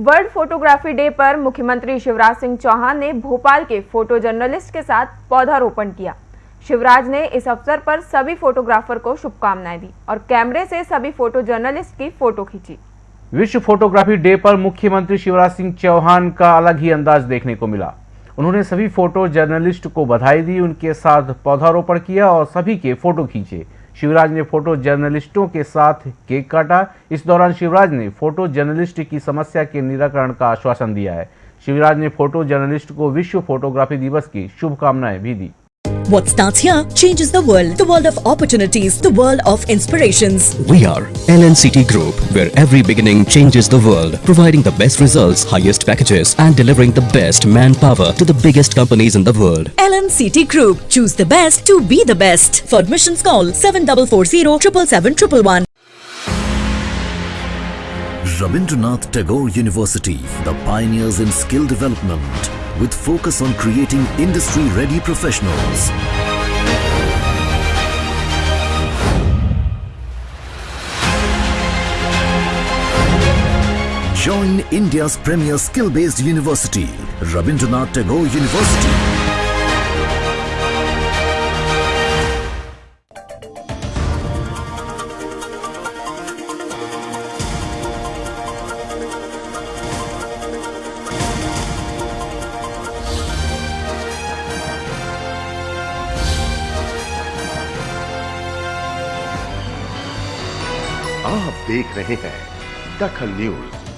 World photography day पर मुख्यमंत्री शिवराज सिंह चौहान ने भोपाल के फ़ोटो जर्नलिस्ट के साथ पौधारोपण किया। शिवराज ने इस अवसर पर सभी फोटोग्राफर को शुभकामनाएँ दी और कैमरे से सभी फ़ोटो जर्नलिस्ट की फ़ोटो खींची। विश्व फोटोग्राफी डे पर मुख्यमंत्री शिवराज सिंह चौहान का अलग ही अंदाज देखने को मिला। उन्होंने सभी फ़ोटो जर्नलिस्ट को बधाई दी, उनके साथ पौधारोपण किया और सभी के फ़ोटो खींचे। शिवराज ने फ़ोटो जर्नलिस्टों के साथ केक काटा। इस दौरान शिवराज ने फ़ोटो जर्नलिस्ट की समस्या के निराकरण का आश्वासन दिया है। शिवराज ने फ़ोटो जर्नलिस्ट को विश्व फोटोग्राफी दिवस की शुभकामनाएँ भी दी। What starts here changes the world. The world of opportunities, the world of inspirations. We are LNCT Group, where every beginning changes the world, providing the best results, highest packages, and delivering the best manpower to the biggest companies in the world. LNCT Group. Choose the best to be the best. For admissions call 7440 777 Rabindranath Tagore University, the pioneers in skill development, with focus on creating industry-ready professionals. Join India's premier skill-based university, Rabindranath Tagore University. आप देख रहे हैं दखल news.